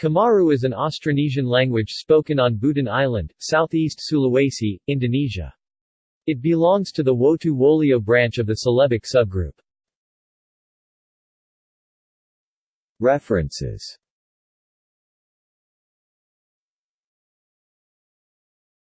Kamaru is an Austronesian language spoken on Buton Island, southeast Sulawesi, Indonesia. It belongs to the Wotu Wolio branch of the Celebic subgroup. References